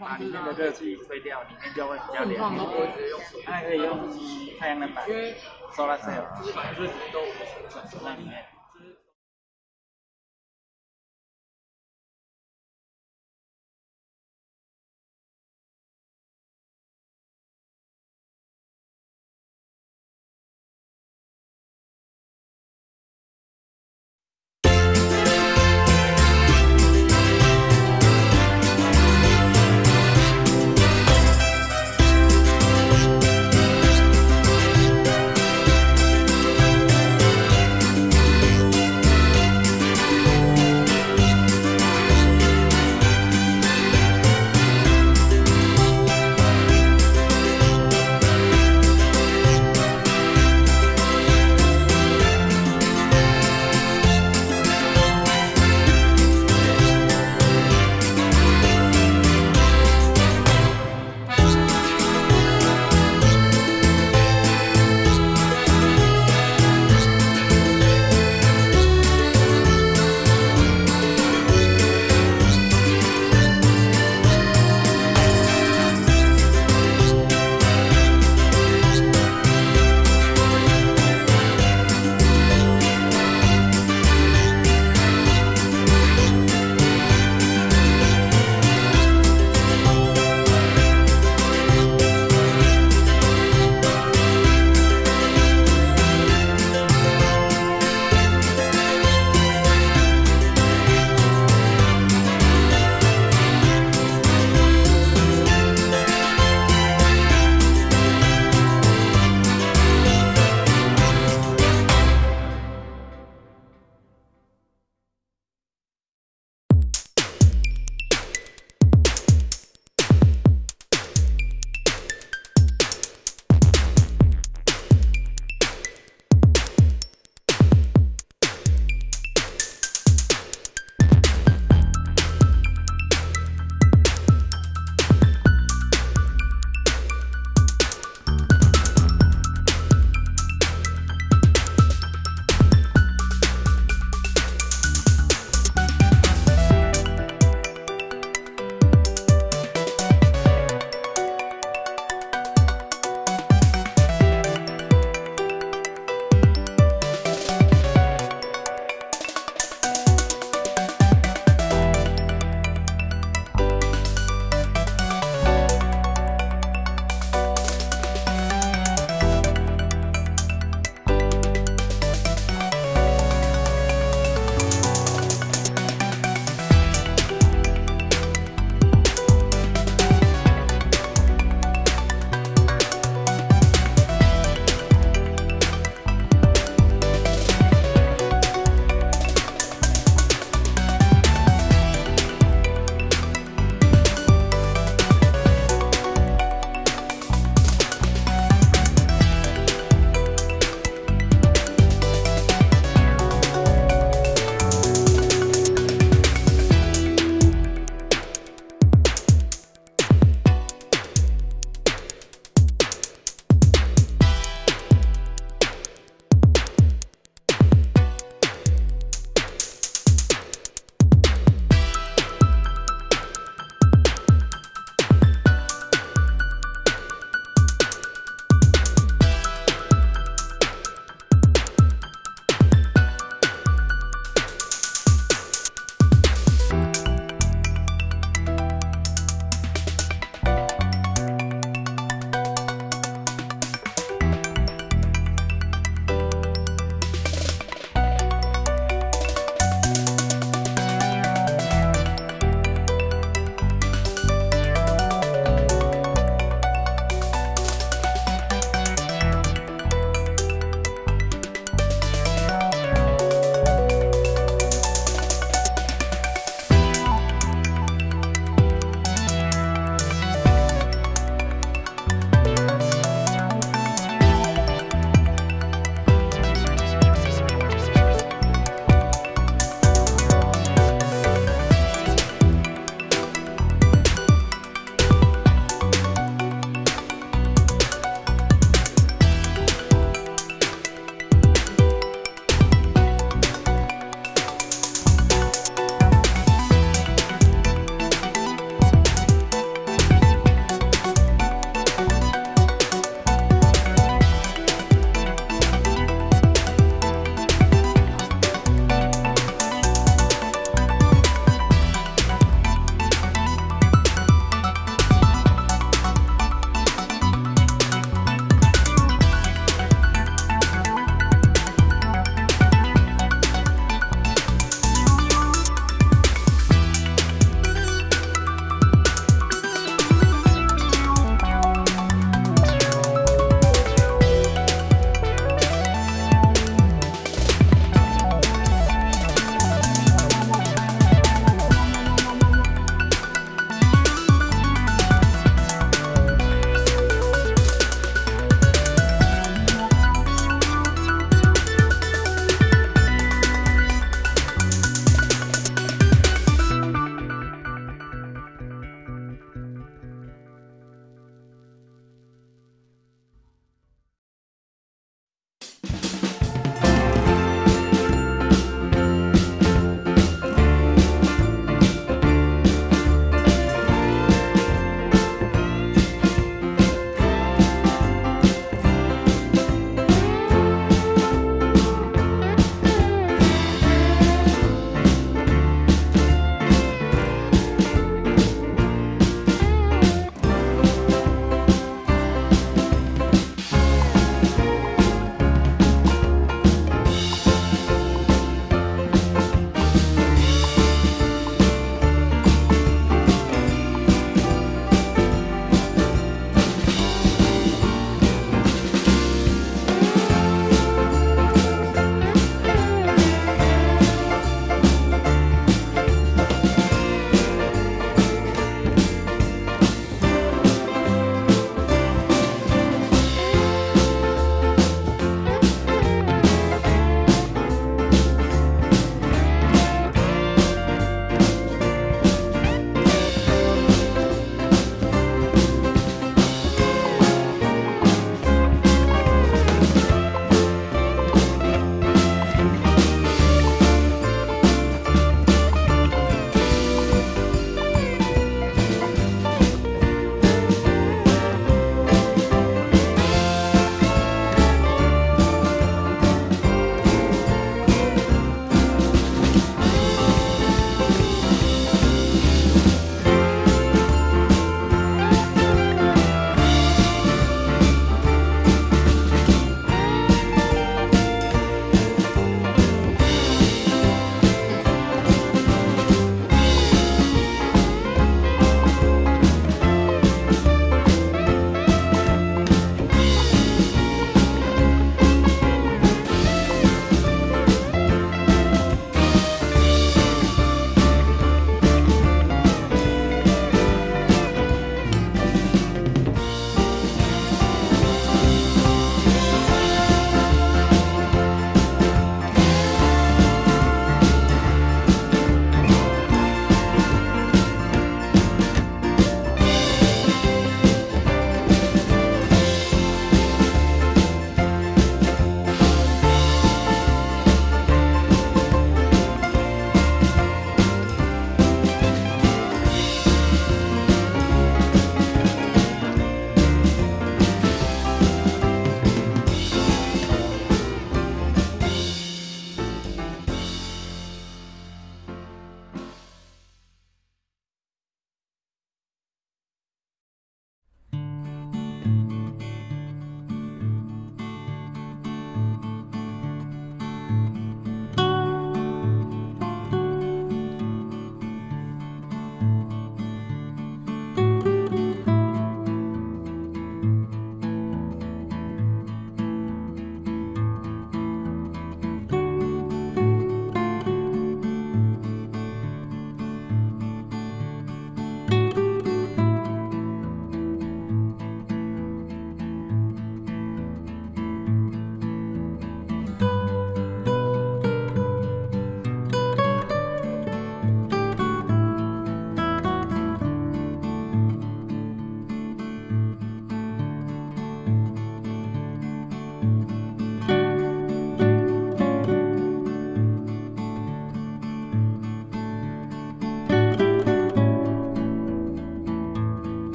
把里面的热气吹掉，里面就会比较凉。那可以用太阳能板，solar cell，在里面。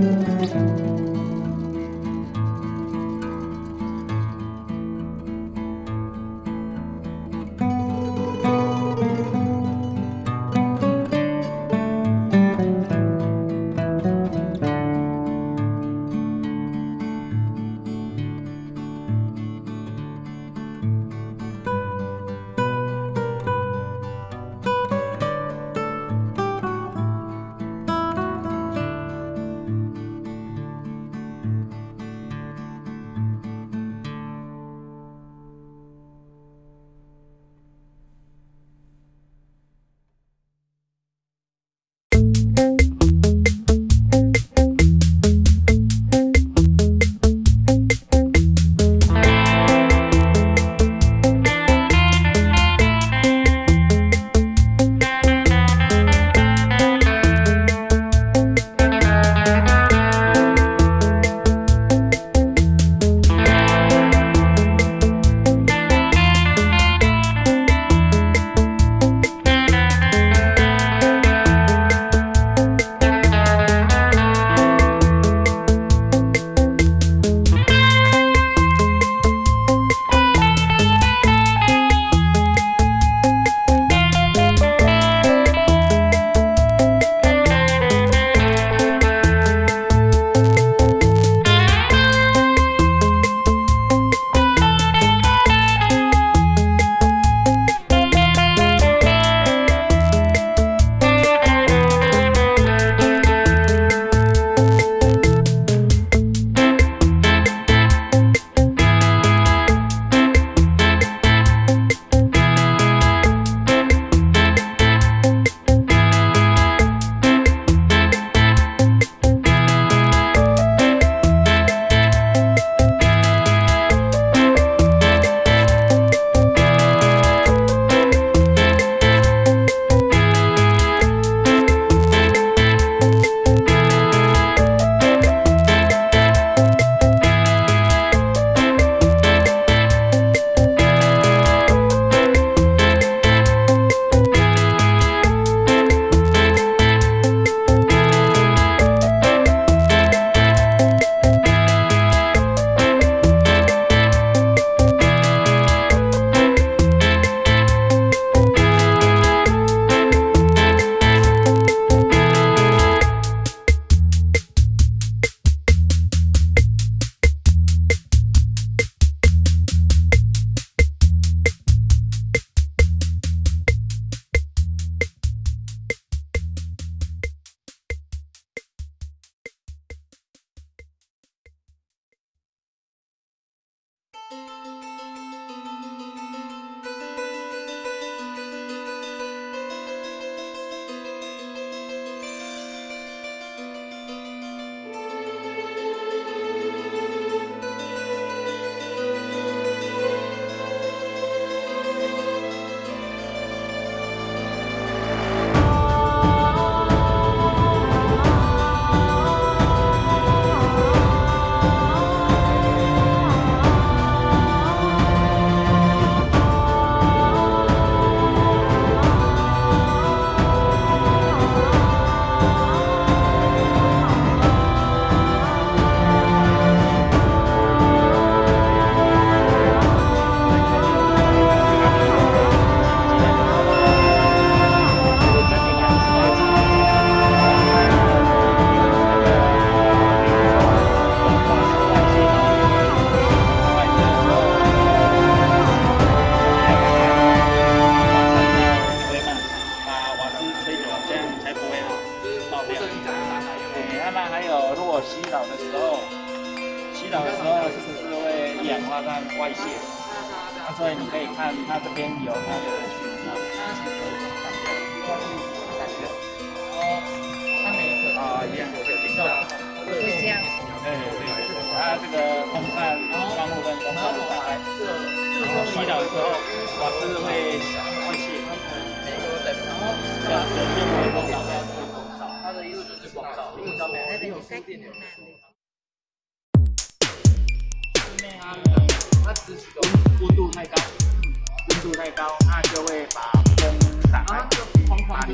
所以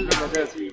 把